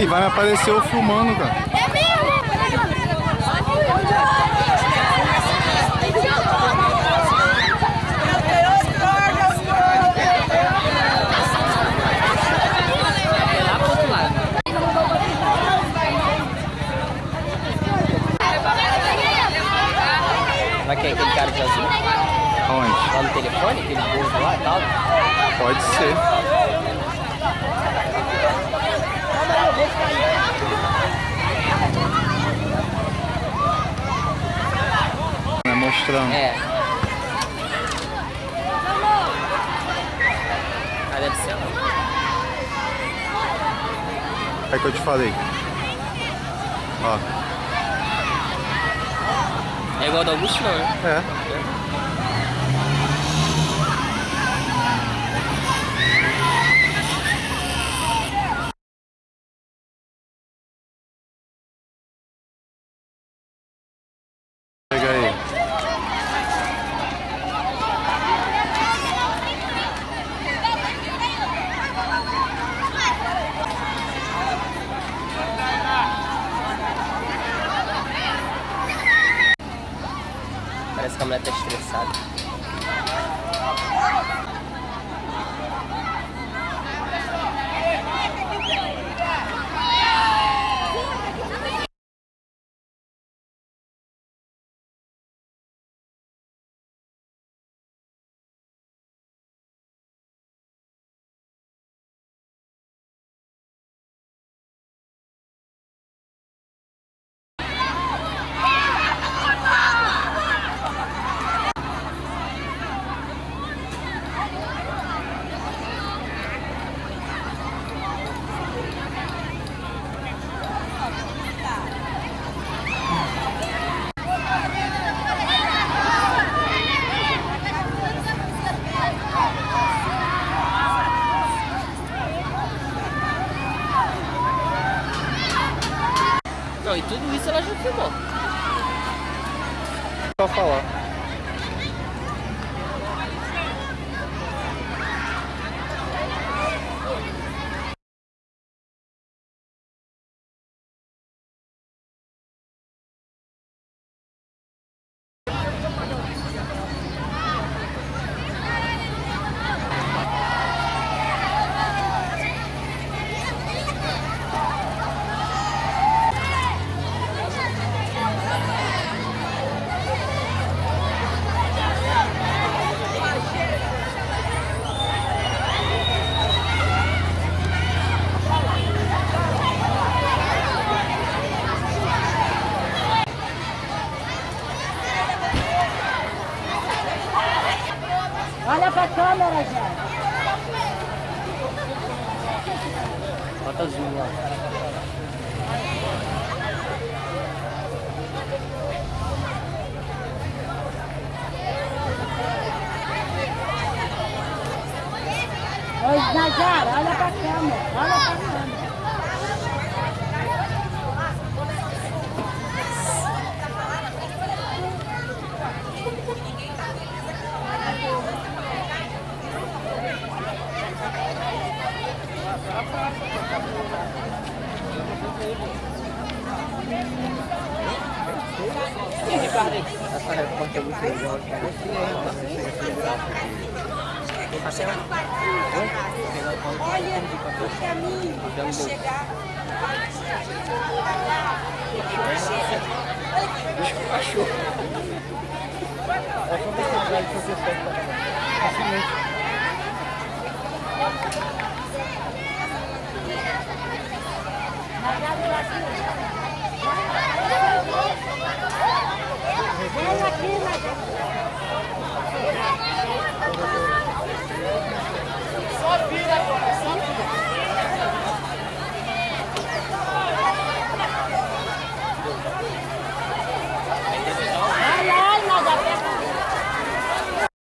Ih, vai me aparecer eu filmando, cara. É mesmo? Vai que é aquele cara de azul? Aonde? Lá no telefone, aquele gordo lá e tal? Pode ser. É. Ah, deve ser. É que eu te falei. Ó. É igual do Augusto, não, né? É. Pega mulher tá estressada. Não, e tudo isso ela já filmou. Só falar. Bota zoom lá. Ô, Najara, olha pra câmera. Essa repórter é muito legal. Tem parceiro? Olha o caminho para chegar. Deixa o cachorro. É só você entrar e fazer festa. Facilmente.